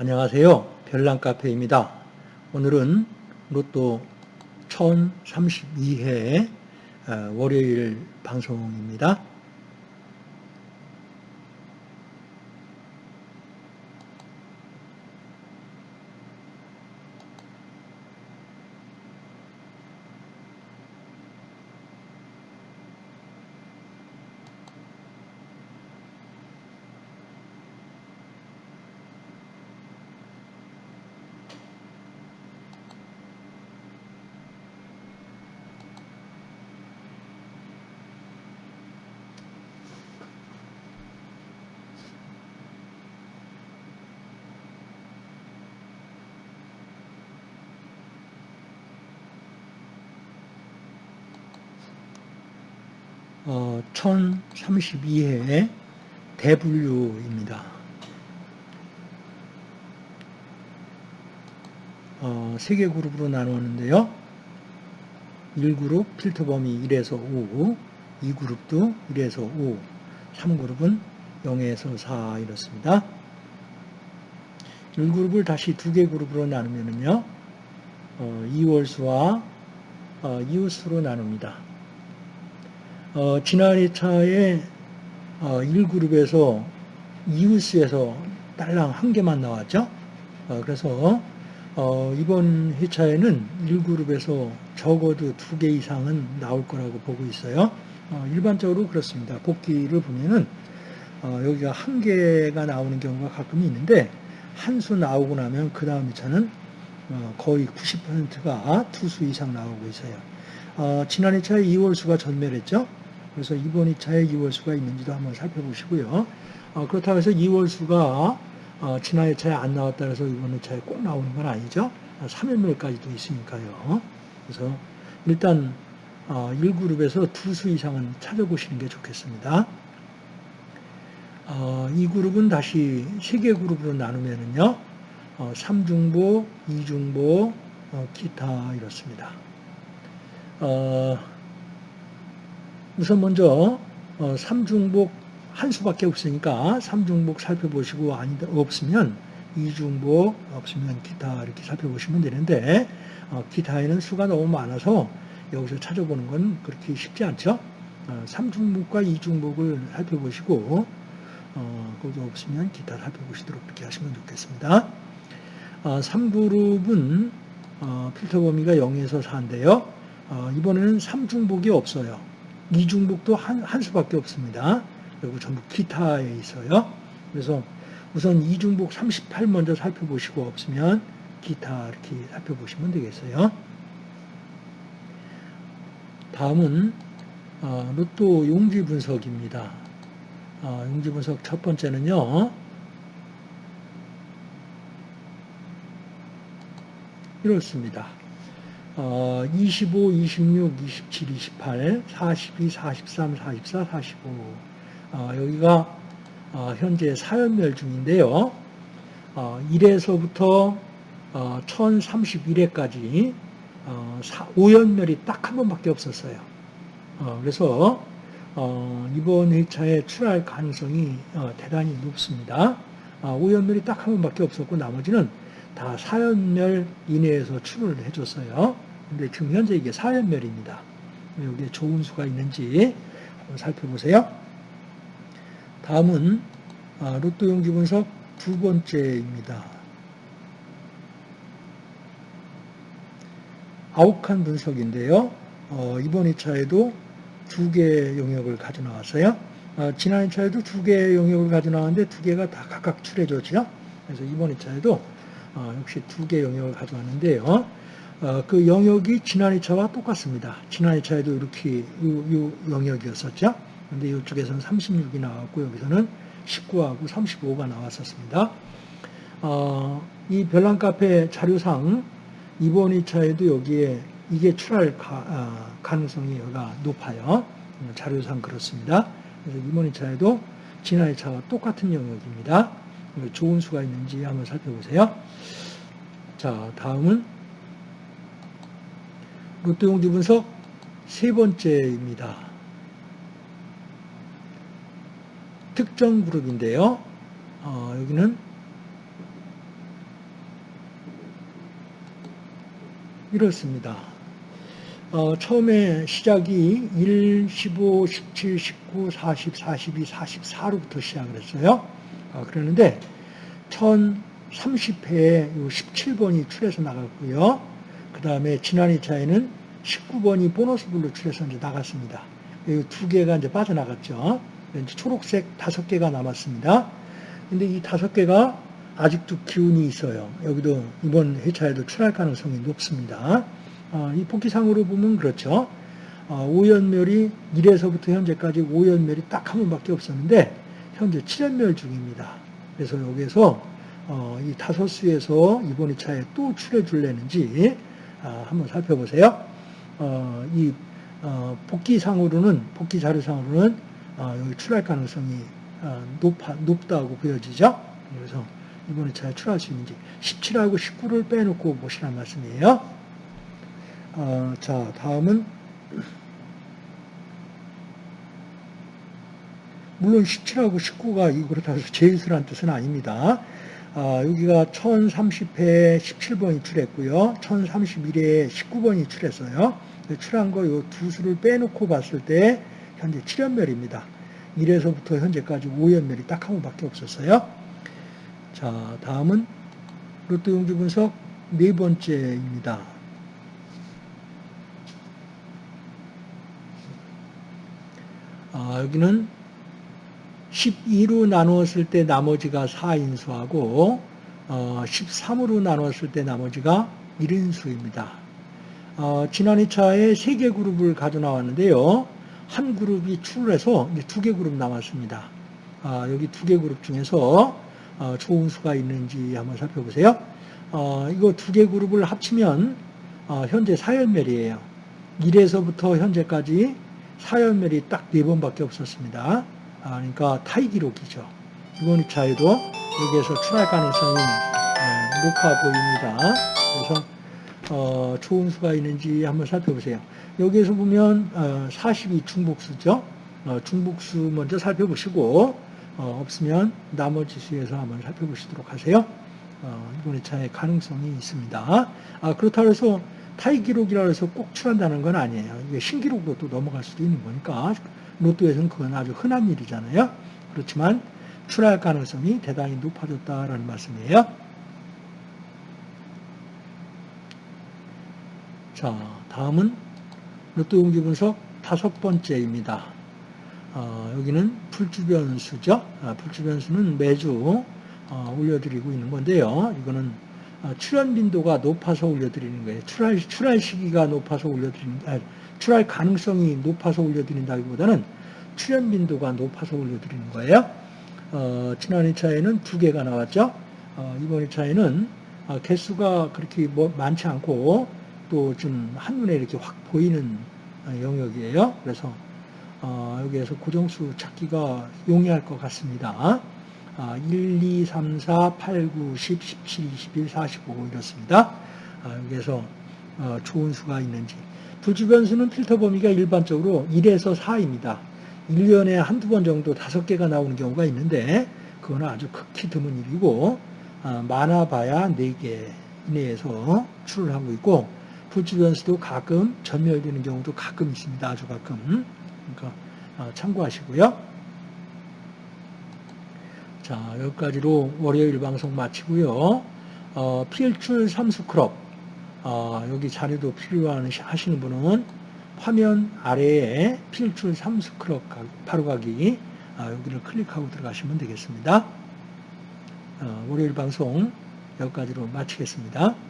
안녕하세요. 별난카페입니다. 오늘은 로또 1032회 어, 월요일 방송입니다. 어, 1032회 대분류입니다. 어, 세개 그룹으로 나누었는데요. 1그룹 필터 범위 1에서 5, 2그룹도 1에서 5, 3그룹은 0에서 4 이렇습니다. 1그룹을 다시 두 개 그룹으로 나누면요. 어, 2월수와 어, 이웃수로 나눕니다. 어, 지난 2차에 어, 1그룹에서 이웃수에서 딸랑 한 개만 나왔죠. 어, 그래서 어, 이번 회차에는 1그룹에서 적어도 두 개 이상은 나올 거라고 보고 있어요. 어, 일반적으로 그렇습니다. 복귀를 보면은 어, 여기가 한 개가 나오는 경우가 가끔 있는데 한 수 나오고 나면 그 다음 회차는 어, 거의 90%가 두 수 이상 나오고 있어요. 어, 지난 2차에 2월수가 전멸했죠. 그래서 이번 2차에 2월수가 있는지도 한번 살펴보시고요. 어, 그렇다고 해서 2월수가 어, 지난 2차에 안 나왔다 해서 이번 2차에 꼭 나오는 건 아니죠. 3연멸까지도 있으니까요. 그래서 일단 어, 1그룹에서 두 수 이상은 찾아보시는 게 좋겠습니다. 어, 이 그룹은 다시 세 개 그룹으로 나누면은요. 어, 3중보, 2중보, 어, 기타 이렇습니다. 어, 우선 먼저 어, 3중복 한 수밖에 없으니까 3중복 살펴보시고 아니 없으면 2중복 없으면 기타 이렇게 살펴보시면 되는데 어, 기타에는 수가 너무 많아서 여기서 찾아보는 건 그렇게 쉽지 않죠. 어, 3중복과 2중복을 살펴보시고 어, 거기 없으면 기타 살펴보시도록 그렇게 하시면 좋겠습니다. 어, 3그룹은 어, 필터 범위가 0에서 4인데요. 어, 이번에는 3중복이 없어요. 2중복도 한, 한 수밖에 없습니다. 그리고 전부 기타에 있어요. 그래서 우선 2중복 38 먼저 살펴보시고 없으면 기타 이렇게 살펴보시면 되겠어요. 다음은 어, 로또 용지 분석입니다. 어, 용지 분석 첫 번째는요. 이렇습니다. 어, 25, 26, 27, 28, 42, 43, 44, 45. 어, 여기가 어, 현재 사연멸 중인데요. 어, 1에서부터 어, 1031회까지 어, 5연멸이 딱 한 번밖에 없었어요. 어, 그래서 어, 이번 회차에 출할 가능성이 어, 대단히 높습니다. 어, 5연멸이 딱 한 번밖에 없었고 나머지는 다 4연멸 이내에서 출을 해줬어요. 근데 지금 현재 이게 4연멸입니다. 여기에 좋은 수가 있는지 한번 살펴보세요. 다음은 아, 로또 용기 분석 두 번째입니다. 아욱한 분석인데요. 어, 이번 2차에도 두개 용역을 가져 나왔어요. 어, 지난 2차에도 두개 용역을 가져 나왔는데 두 개가 다 각각 출해졌죠. 그래서 이번 2차에도 어, 역시 두개 용역을 가져왔는데요. 어, 그 영역이 지난 2차와 똑같습니다. 지난 2차에도 이렇게 이, 영역이었었죠. 근데 이쪽에서는 36이 나왔고 여기서는 19하고 35가 나왔었습니다. 어, 이 별난 카페 자료상 이번 2차에도 여기에 이게 출할 가, 어, 가능성이 여가 높아요. 자료상 그렇습니다. 그래서 이번 2차에도 지난 2차와 똑같은 영역입니다. 좋은 수가 있는지 한번 살펴보세요. 자, 다음은 롯데용지 분석 세 번째입니다. 특정 그룹인데요. 어, 여기는 이렇습니다. 어, 처음에 시작이 1, 15, 17, 19, 40, 42, 44로부터 시작을 했어요. 어, 그러는데 1030회에 17번이 출해서 나갔고요. 그 다음에 지난 2차에는 19번이 보너스불로 출해서 이제 나갔습니다. 이 두 개가 이제 빠져나갔죠. 이제 초록색 다섯 개가 남았습니다. 근데 이 다섯 개가 아직도 기운이 있어요. 여기도 이번 회차에도 출할 가능성이 높습니다. 어, 이 복귀상으로 보면 그렇죠. 어, 오연멸이 1에서부터 현재까지 오연멸이 딱 한 번밖에 없었는데 현재 7연멸 중입니다. 그래서 여기에서 어, 이 다섯 수에서 이번 2차에 또 출해 줄래는지 아, 한번 살펴보세요. 어, 이 어, 복귀상으로는 복귀 자료상으로는 어, 여기 출할 가능성이 어, 높아, 높다고 보여지죠. 그래서 이번 2차에 출할 수 있는지 17하고 19를 빼놓고 보시란 말씀이에요. 어, 자 다음은 물론 17하고 19가 이 그렇다고 해서 제일수란 뜻은 아닙니다. 아, 여기가 1030회 17번 이 출했고요. 1031회 19번 이 출했어요. 출한 거 이 두 수를 빼놓고 봤을 때 현재 7연멸입니다. 1에서부터 현재까지 5연멸이 딱 한 번밖에 없었어요. 자, 다음은 로또 용주 분석 네 번째입니다. 아, 여기는 12로 나누었을 때 나머지가 4인수하고 어, 13으로 나누었을 때 나머지가 1인수입니다. 어, 지난 2차에 3개 그룹을 가져 나왔는데요. 한 그룹이 출해서 두 개 그룹 남았습니다. 아, 여기 두 개 그룹 중에서 어, 좋은 수가 있는지 한번 살펴보세요. 어, 이거 두 개 그룹을 합치면 어, 현재 4연멸이에요. 1에서부터 현재까지 4연멸이 딱 4번밖에 없었습니다. 아, 그러니까 타이 기록이죠. 이번 2차에도 여기에서 출할 가능성이 어, 높아 보입니다. 그래서 어, 좋은 수가 있는지 한번 살펴보세요. 여기에서 보면 어, 42 중복수죠. 어, 중복수 먼저 살펴보시고 어, 없으면 나머지 수에서 한번 살펴보시도록 하세요. 어, 이번 2차에 가능성이 있습니다. 아, 그렇다고 해서 타이 기록이라 해서 꼭 출한다는 건 아니에요. 이게 신기록으로 또 넘어갈 수도 있는 거니까 로또에서는 그건 아주 흔한 일이잖아요. 그렇지만 출할 가능성이 대단히 높아졌다라는 말씀이에요. 자, 다음은 로또 용기 분석 다섯 번째입니다. 어, 여기는 불주변수죠. 아, 불주변수는 매주 어, 올려드리고 있는 건데요. 이거는 어, 출현 빈도가 높아서 올려드리는 거예요. 출할, 출할 시기가 높아서 올려드리는, 아, 출할 가능성이 높아서 올려드린다기보다는 출현 빈도가 높아서 올려드리는 거예요. 어, 지난 2차에는 두 개가 나왔죠. 어, 이번 2차에는 어, 개수가 그렇게 뭐 많지 않고 또 좀 한눈에 이렇게 확 보이는 어, 영역이에요. 그래서 어, 여기에서 고정수 찾기가 용이할 것 같습니다. 아, 1, 2, 3, 4, 8, 9, 10, 17, 21, 45 이렇습니다. 아, 여기에서 어, 좋은 수가 있는지. 불주변수는 필터 범위가 일반적으로 1에서 4입니다. 1년에 한두 번 정도 다섯 개가 나오는 경우가 있는데 그거는 아주 극히 드문 일이고 아, 많아봐야 4개 이내에서 출을 하고 있고 불주변수도 가끔 전멸되는 경우도 가끔 있습니다. 아주 가끔. 그러니까 어, 참고하시고요. 자, 여기까지로 월요일 방송 마치고요. 어, 필출 삼수 클럽 어, 여기 자료도 필요하시는 분은 화면 아래에 필출 삼수클럽 바로 가기 아, 여기를 클릭하고 들어가시면 되겠습니다. 어, 월요일 방송 여기까지로 마치겠습니다.